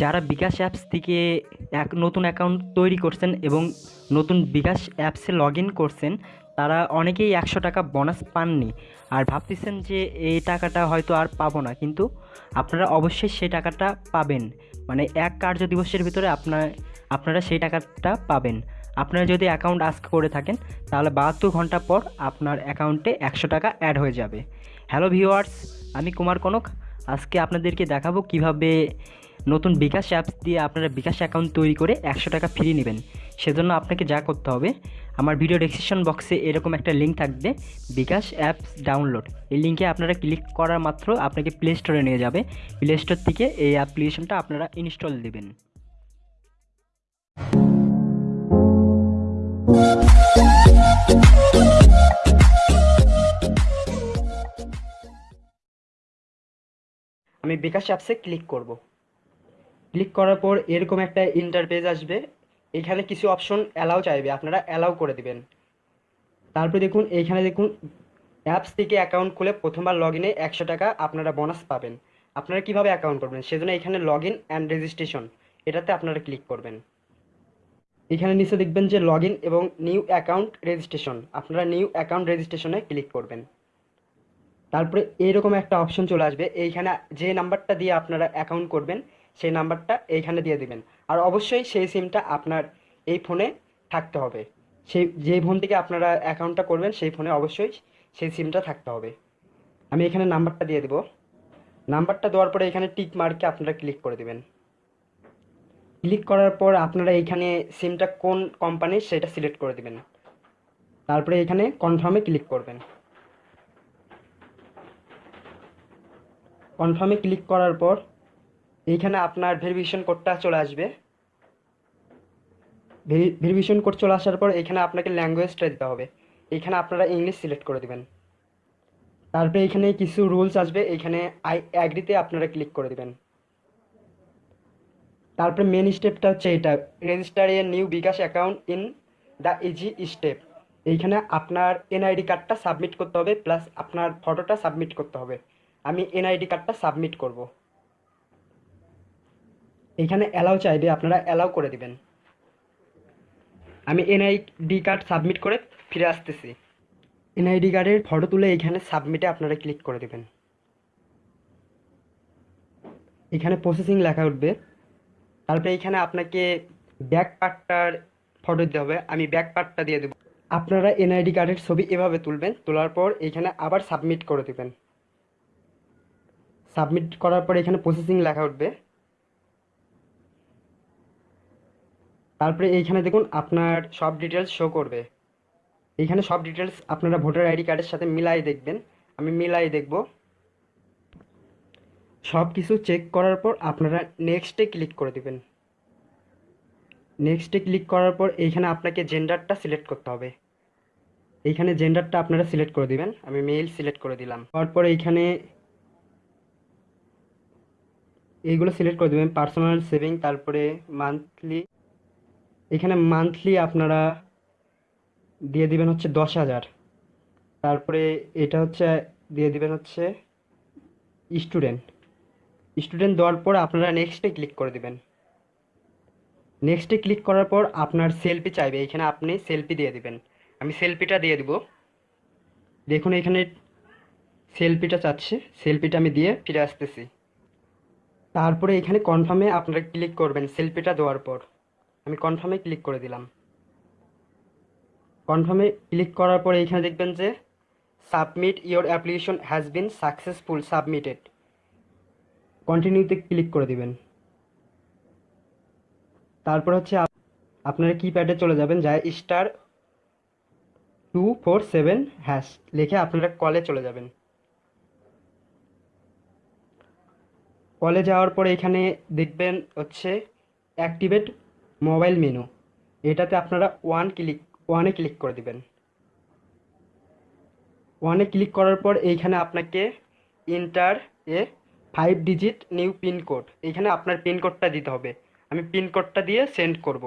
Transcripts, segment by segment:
যারা বিকাশ অ্যাপস থেকে এক নতুন অ্যাকাউন্ট তৈরি করছেন এবং নতুন বিকাশ অ্যাপসে লগ ইন করছেন, তারা অনেকেই একশো টাকা বোনাস পাননি। আর ভাবতেছেন যে এই টাকাটা হয়তো আর পাবো না, কিন্তু আপনারা অবশ্যই সেই টাকাটা পাবেন। মানে এক কার্য দিবসের ভিতরে আপনার আপনারা সেই টাকাটা পাবেন। আপনারা যদি অ্যাকাউন্ট আজকে করে থাকেন, তাহলে বাহাত্তর ঘণ্টা পর আপনার অ্যাকাউন্টে একশো টাকা অ্যাড হয়ে যাবে। হ্যালো ভিউয়ার্স, আমি কুমার কনক। আজকে আপনাদেরকে দেখাবো কীভাবে নতুন বিকাশ অ্যাপস দিয়ে আপনারা বিকাশ অ্যাকাউন্ট তৈরি করে একশো টাকা ফ্রি নেবেন। সেজন্য আপনাকে যা করতে হবে, আমার ভিডিও ডেসক্রিপশন বক্সে এরকম একটা লিঙ্ক থাকবে, বিকাশ অ্যাপস ডাউনলোড এই লিঙ্কে আপনারা ক্লিক করার মাত্র আপনাকে প্লে স্টোরে নিয়ে যাবে। প্লে স্টোর থেকে এই অ্যাপ্লিকেশনটা আপনারা ইনস্টল দেবেন। আমি বিকাশ অ্যাপসে ক্লিক করব। ক্লিক করার পর এরকম একটা ইন্টারপেজ আসবে। এখানে কিছু অপশন অ্যালাউ চাইবে, আপনারা অ্যালাউ করে দিবেন। তারপরে দেখুন, এইখানে দেখুন অ্যাপস থেকে অ্যাকাউন্ট খুলে প্রথমবার লগ ইনে একশো টাকা আপনারা বোনাস পাবেন। আপনারা কীভাবে অ্যাকাউন্ট করবেন? সেজন্য এখানে লগ ইন অ্যান্ড রেজিস্ট্রেশন এটাতে আপনারা ক্লিক করবেন। এখানে নিচে দেখবেন যে লগ ইন এবং নিউ অ্যাকাউন্ট রেজিস্ট্রেশন আপনারা নিউ অ্যাকাউন্ট রেজিস্ট্রেশনে ক্লিক করবেন। তারপরে এইরকম একটা অপশন চলে আসবে। এইখানে যে নাম্বারটা দিয়ে আপনারা অ্যাকাউন্ট করবেন সেই নাম্বারটা এইখানে দিয়ে দিবেন। আর অবশ্যই সেই সিমটা আপনার এই ফোনে থাকতে হবে। সেই যে ফোন থেকে আপনারা অ্যাকাউন্টটা করবেন, সেই ফোনে অবশ্যই সেই সিমটা থাকতে হবে। আমি এখানে নাম্বারটা দিয়ে দেবো। নাম্বারটা দেওয়ার পরে এখানে টিক মার্কে আপনারা ক্লিক করে দেবেন। ক্লিক করার পর আপনারা এইখানে সিমটা কোন কোম্পানির সেটা সিলেক্ট করে দেবেন। তারপরে এখানে কনফার্মে ক্লিক করবেন। কনফার্মে ক্লিক করার পর এইখানে আপনার ভেরিফিকেশন কোডটা চলে আসবে। ভেরিফিকেশন কোড চলে আসার পর এখানে আপনাকে ল্যাঙ্গুয়েজটা দিতে হবে। এইখানে আপনারা ইংলিশ সিলেক্ট করে দেবেন। তারপরে এখানে কিছু রুলস আসবে, এইখানে আই অ্যাগ্রিতে আপনারা ক্লিক করে দেবেন। তারপরে মেন স্টেপটা হচ্ছে এটা register a new bKash account in the easy step এইখানে আপনার এনআইডি কার্ডটা সাবমিট করতে হবে প্লাস আপনার ফটোটা সাবমিট করতে হবে। আমি এনআইডি কার্ডটা সাবমিট করব। এখানে অ্যালাউ চাইবে আপনারা অ্যালাউ করে দিবেন। আমি এনআইডি কার্ড সাবমিট করে ফিরে আসতেছি। এনআইডি কার্ডের ফটো তুলে এখানে সাবমিটে আপনারা ক্লিক করে দেবেন। এখানে প্রসেসিং লেখা উঠবে। তারপরে এখানে আপনাকে ব্যাক পার্টটার ফটো দিতে হবে। আমি ব্যাক পার্টটা দিয়ে দেবো। আপনারা এনআইডি কার্ডের ছবি এভাবে তুলবেন। তোলার পর এখানে আবার সাবমিট করে দেবেন। সাবমিট করার পর এখানে প্রসেসিং লেখা উঠবে। তারপরে এইখানে দেখুন আপনার সব ডিটেলস শো করবে। এইখানে সব ডিটেলস আপনারা ভোটার আইডি কার্ডের সাথে মিলাই দেখবেন। আমি মিলাই দেখব। সব কিছু চেক করার পর আপনারা নেক্সটে ক্লিক করে দেবেন। নেক্সটে ক্লিক করার পর এইখানে আপনাকে জেন্ডারটা সিলেক্ট করতে হবে। এইখানে জেন্ডারটা আপনারা সিলেক্ট করে দিবেন। আমি মেল সিলেক্ট করে দিলাম। তারপর এইখানে এইগুলো সিলেক্ট করে দেবেন। পার্সোনাল সেভিং তারপরে মান্থলি এখানে মান্থলি আপনারা দিয়ে দিবেন হচ্ছে দশ হাজার। তারপরে এটা হচ্ছে, দিয়ে দিবেন হচ্ছে স্টুডেন্ট স্টুডেন্ট দেওয়ার পর আপনারা নেক্সটে ক্লিক করে দিবেন। নেক্সটে ক্লিক করার পর আপনার সেলফি চাইবে। এখানে আপনি সেলফি দিয়ে দিবেন। আমি সেলফিটা দিয়ে দিব। দেখুন এখানে সেলফিটা চাচ্ছে। সেলফিটা আমি দিয়ে ফিরে আসতেছি। তারপরে এখানে কনফার্মে আপনারা ক্লিক করবেন সেলফিটা দেওয়ার পর। আমি কনফার্মে ক্লিক করে দিলাম। কনফার্মে ক্লিক করার পরে এখানে দেখবেন যে submit your application has been successful submitted কন্টিনিউতে ক্লিক করে দিবেন। তারপর হচ্ছে আপনারা কিপ্যাডে চলে যাবেন যা star two four seven hash লিখে আপনারা কলে চলে যাবেন। কলে যাওয়ার পরে এখানে দেখবেন হচ্ছে অ্যাক্টিভেট মোবাইল মেনু। এটাতে আপনারা ওয়ান ক্লিক ওয়ানে ক্লিক করে দিবেন। ওয়ানে ক্লিক করার পর এইখানে আপনাকে enter a five digit new PIN code এইখানে আপনার পিন কোডটা দিতে হবে। আমি পিন কোডটা দিয়ে সেন্ড করব।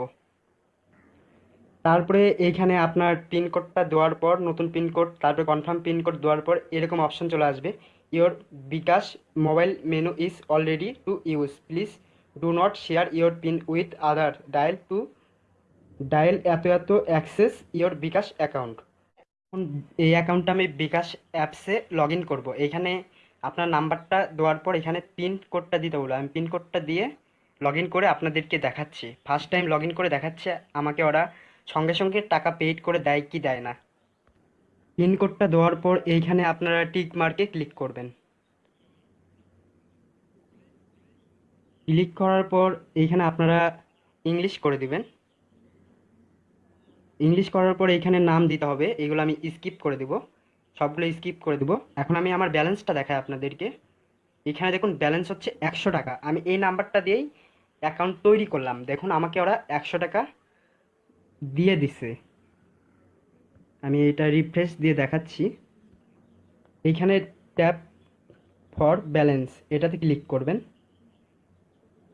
তারপরে এইখানে আপনার পিন কোডটা দেওয়ার পর, নতুন পিন কোড তারপরে কনফার্ম পিন কোড দেওয়ার পর এরকম অপশন চলে আসবে। Your bKash mobile menu is already to use please do not share your PIN with other dial to dial এত এত অ্যাক্সেস ইয়োর বিকাশ অ্যাকাউন্ট এই অ্যাকাউন্টটা আমি বিকাশ অ্যাপসে লগ ইন করব। এইখানে আপনার নাম্বারটা দেওয়ার পর এখানে পিন কোডটা দিতে বলব আমি পিন কোডটা দিয়ে লগ ইন করে আপনাদেরকে দেখাচ্ছি। ফার্স্ট টাইম লগ ইন করে দেখাচ্ছে আমাকে ওরা। সঙ্গে সঙ্গে টাকা পেইড করে দেয় কি দেয় না। পিন কোডটা দেওয়ার পর এইখানে আপনারা টিক মার্কে ক্লিক করবেন। ক্লিক করার পর এইখানে আপনারা ইংলিশ করে দিবেন। ইংলিশ করার পর এইখানে নাম দিতে হবে, এগুলো আমি স্কিপ করে দিব। সবগুলো স্কিপ করে দিব। এখন আমি আমার ব্যালেন্সটা দেখাই আপনাদেরকে। এখানে দেখুন ব্যালেন্স হচ্ছে একশো টাকা। আমি এই নাম্বারটা দিয়েই অ্যাকাউন্ট তৈরি করলাম। দেখুন আমাকে ওরা একশো টাকা দিয়ে দিছে। আমি এটা রিফ্রেশ দিয়ে দেখাচ্ছি। এইখানে ট্যাপ ফর ব্যালেন্স এটাতে ক্লিক করবেন।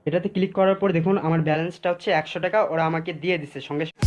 এটাতে ক্লিক করার পর দেখুন আমার ব্যালেন্সটা হচ্ছে একশো টাকা, ওরা আমাকে দিয়ে দিছে সঙ্গে সঙ্গে।